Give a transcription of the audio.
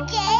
Okay.